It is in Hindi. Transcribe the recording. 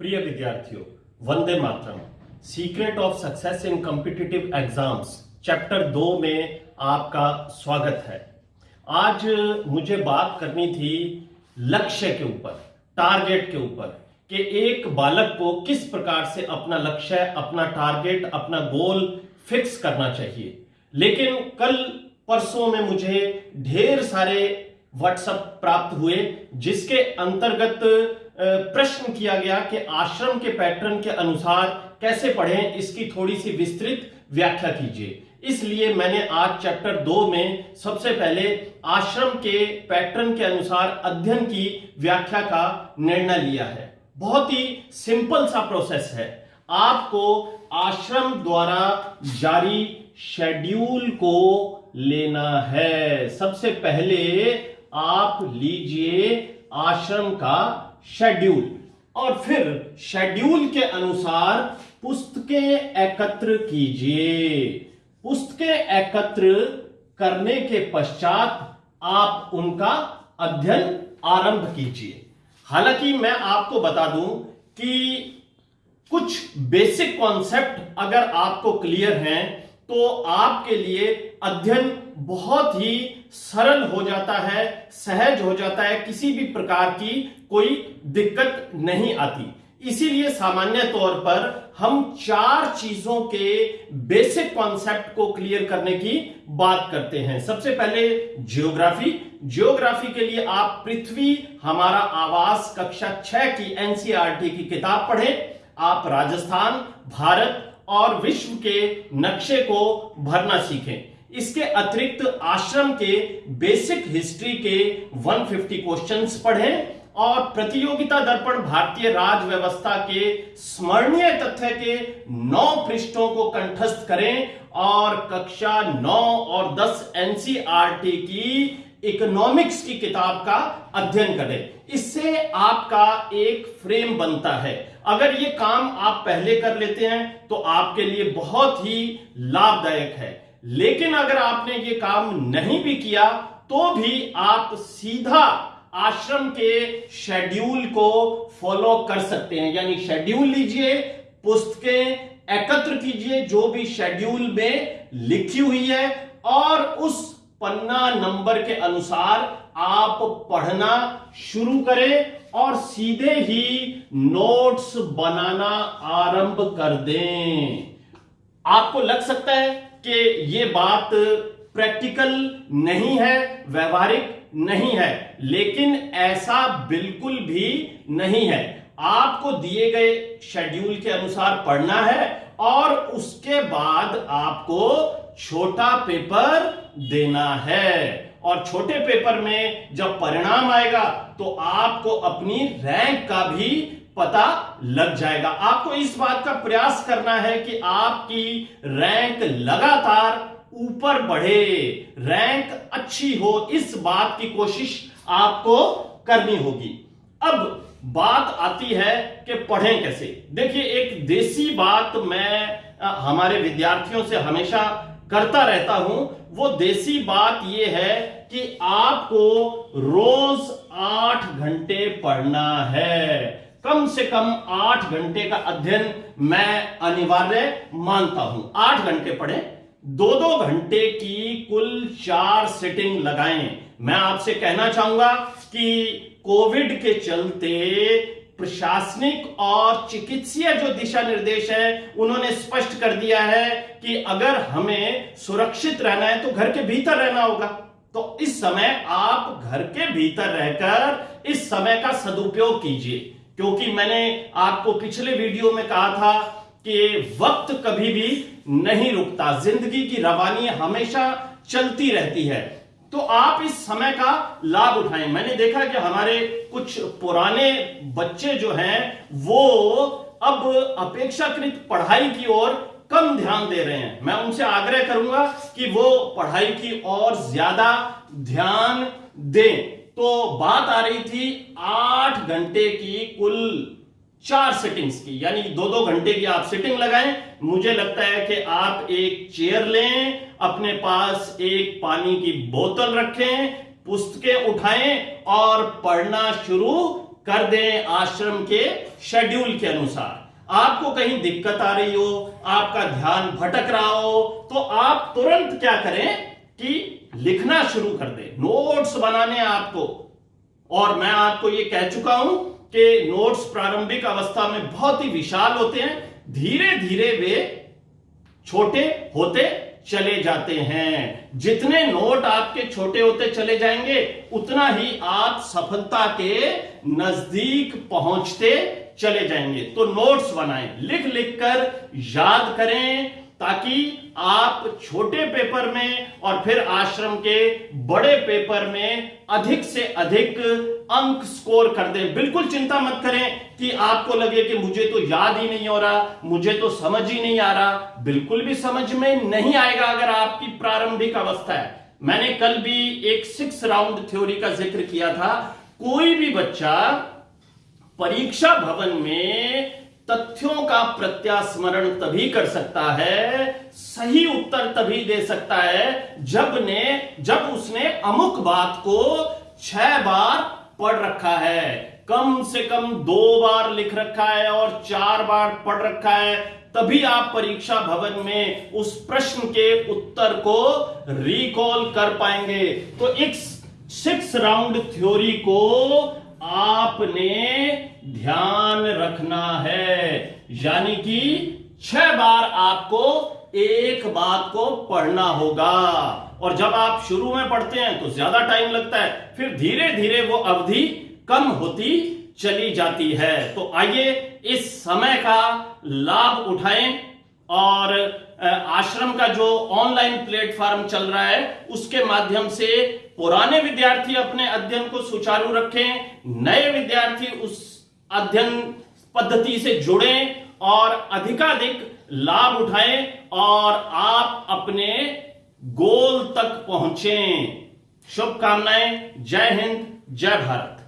प्रिय विद्यार्थियों, वंदे मातरम। Secret of success in competitive exams chapter दो में आपका स्वागत है। आज मुझे बात करनी थी लक्ष्य के ऊपर टारगेट के ऊपर, कि एक बालक को किस प्रकार से अपना लक्ष्य, अपना टारगेट अपना गोल फिक्स करना चाहिए। लेकिन कल परसों में मुझे ढेर सारे व्हाट्सएप प्राप्त हुए, जिसके अंतर्गत प्रश्न किया गया कि आश्रम के पैटर्न के अनुसार कैसे पढ़ें, इसकी थोड़ी सी विस्तृत व्याख्या कीजिए। इसलिए मैंने आज चैप्टर दो में सबसे पहले आश्रम के पैटर्न के अनुसार अध्ययन की व्याख्या का निर्णय लिया है। बहुत ही सिंपल सा प्रोसेस है। आपको आश्रम द्वारा जारी शेड्यूल को लेना है। सबसे पहले आप लीजिए आश्रम का शेड्यूल और फिर शेड्यूल के अनुसार पुस्तकें एकत्र कीजिए। पुस्तकें एकत्र करने के पश्चात आप उनका अध्ययन आरंभ कीजिए। हालाँकि मैं आपको बता दूँ कि कुछ बेसिक कॉन्सेप्ट अगर आपको क्लियर हैं तो आपके लिए अध्ययन बहुत ही सरल हो जाता है, सहज हो जाता है, किसी भी प्रकार की कोई दिक्कत नहीं आती। इसीलिए सामान्य तौर पर हम चार चीज़ों के बेसिक कॉन्सेप्ट को क्लियर करने की बात करते हैं। सबसे पहले जियोग्राफी जियोग्राफी के लिए आप पृथ्वी, हमारा आवास, कक्षा छह की एनसीआरटी की किताब पढ़ें। आप राजस्थान, भारत और विश्व के नक्शे को भरना सीखें। इसके अतिरिक्त आश्रम के बेसिक हिस्ट्री के 150 क्वेश्चंस पढ़ें और प्रतियोगिता दर्पण भारतीय राज व्यवस्था के स्मरणीय तथ्य के नौ पृष्ठों को कंठस्थ करें और कक्षा नौ और दस एनसीआरटी की इकोनॉमिक्स की किताब का अध्ययन करें। इससे आपका एक फ्रेम बनता है। अगर ये काम आप पहले कर लेते हैं तो आपके लिए बहुत ही लाभदायक है। लेकिन अगर आपने ये काम नहीं भी किया तो भी आप सीधा आश्रम के शेड्यूल को फॉलो कर सकते हैं। यानी शेड्यूल लीजिए, पुस्तकें एकत्र कीजिए, जो भी शेड्यूल में लिखी हुई है, और उस पन्ना नंबर के अनुसार आप पढ़ना शुरू करें और सीधे ही नोट्स बनाना आरंभ कर दें। आपको लग सकता है कि ये बात प्रैक्टिकल नहीं है, व्यवहारिक नहीं है, लेकिन ऐसा बिल्कुल भी नहीं है। आपको दिए गए शेड्यूल के अनुसार पढ़ना है और उसके बाद आपको छोटा पेपर देना है। और छोटे पेपर में जब परिणाम आएगा तो आपको अपनी रैंक का भी पता लग जाएगा। आपको इस बात का प्रयास करना है कि आपकी रैंक लगातार ऊपर बढ़े, रैंक अच्छी हो, इस बात की कोशिश आपको करनी होगी। अब बात आती है कि पढ़ें कैसे। देखिए, एक देसी बात मैं हमारे विद्यार्थियों से हमेशा करता रहता हूँ, वो देसी बात यह है कि आपको रोज आठ घंटे पढ़ना है। कम से कम आठ घंटे का अध्ययन मैं अनिवार्य मानता हूँ। आठ घंटे पढ़े दो दो घंटे की कुल चार सेटिंग लगाएँ। मैं आपसे कहना चाहूँगा कि कोविड के चलते प्रशासनिक और चिकित्सीय जो दिशा निर्देश है, उन्होंने स्पष्ट कर दिया है कि अगर हमें सुरक्षित रहना है तो घर के भीतर रहना होगा। तो इस समय आप घर के भीतर रहकर इस समय का सदुपयोग कीजिए। क्योंकि मैंने आपको पिछले वीडियो में कहा था कि वक्त कभी भी नहीं रुकता। ज़िंदगी की रवानी हमेशा चलती रहती है। तो आप इस समय का लाभ उठाएँ। मैंने देखा कि हमारे कुछ पुराने बच्चे जो हैं, वो अब अपेक्षाकृत पढ़ाई की ओर कम ध्यान दे रहे हैं। मैं उनसे आग्रह करूँगा कि वो पढ़ाई की ओर ज़्यादा ध्यान दें। तो बात आ रही थी आठ घंटे की कुल चार सेटिंग्स की, यानी दो दो घंटे की आप सेटिंग लगाएँ। मुझे लगता है कि आप एक चेयर लें, अपने पास एक पानी की बोतल रखें, पुस्तकें उठाएँ और पढ़ना शुरू कर दें आश्रम के शेड्यूल के अनुसार। आपको कहीं दिक्कत आ रही हो, आपका ध्यान भटक रहा हो तो आप तुरंत क्या करें कि लिखना शुरू कर दें। नोट्स बनाने आपको। और मैं आपको ये कह चुका हूँ कि नोट्स प्रारंभिक अवस्था में बहुत ही विशाल होते हैं। धीरे धीरे वे छोटे होते चले जाते हैं। जितने नोट आपके छोटे होते चले जाएँगे, उतना ही आप सफलता के नज़दीक पहुँचते चले जाएँगे। तो नोट्स बनाएँ। लिख लिख कर याद करें। ताकि आप छोटे पेपर में और फिर आश्रम के बड़े पेपर में अधिक से अधिक अंक स्कोर कर दें। बिल्कुल चिंता मत करें कि आपको लगे कि मुझे तो याद ही नहीं हो रहा, मुझे तो समझ ही नहीं आ रहा। बिल्कुल भी समझ में नहीं आएगा अगर आपकी प्रारंभिक अवस्था है। मैंने कल भी एक सिक्स राउंड थ्योरी का ज़िक्र किया था। कोई भी बच्चा परीक्षा भवन में तथ्यों का प्रत्यास्मरण तभी कर सकता है, सही उत्तर तभी दे सकता है, जब ने, जब उसने अमुक बात को छह बार पढ़ रखा है। कम से कम दो बार लिख रखा है और चार बार पढ़ रखा है, तभी आप परीक्षा भवन में उस प्रश्न के उत्तर को रिकॉल कर पाएँगे। तो एक सिक्स राउंड थ्योरी को आपने ध्यान रखना है। यानी कि छह बार आपको एक बात को पढ़ना होगा। और जब आप शुरू में पढ़ते हैं तो ज़्यादा टाइम लगता है, फिर धीरे धीरे वो अवधि कम होती चली जाती है। तो आइए इस समय का लाभ उठाएँ और आश्रम का जो ऑनलाइन प्लेटफॉर्म चल रहा है, उसके माध्यम से पुराने विद्यार्थी अपने अध्ययन को सुचारू रखें, नए विद्यार्थी उस अध्ययन पद्धति से जुड़े और अधिकाधिक लाभ उठाएँ और आप अपने गोल तक पहुँचे। शुभकामनाएँ। जय हिंद, जय भारत।